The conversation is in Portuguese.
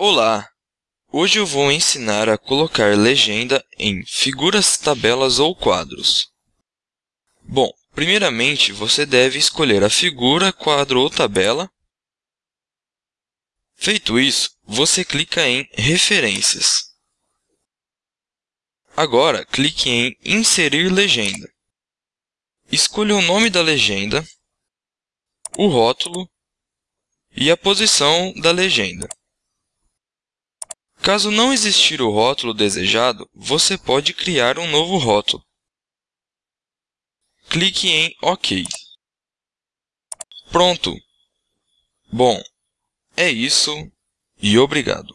Olá! Hoje eu vou ensinar a colocar legenda em figuras, tabelas ou quadros. Bom, primeiramente você deve escolher a figura, quadro ou tabela. Feito isso, você clica em Referências. Agora, clique em Inserir legenda. Escolha o nome da legenda, o rótulo e a posição da legenda. Caso não existir o rótulo desejado, você pode criar um novo rótulo. Clique em OK. Pronto! Bom, é isso e obrigado.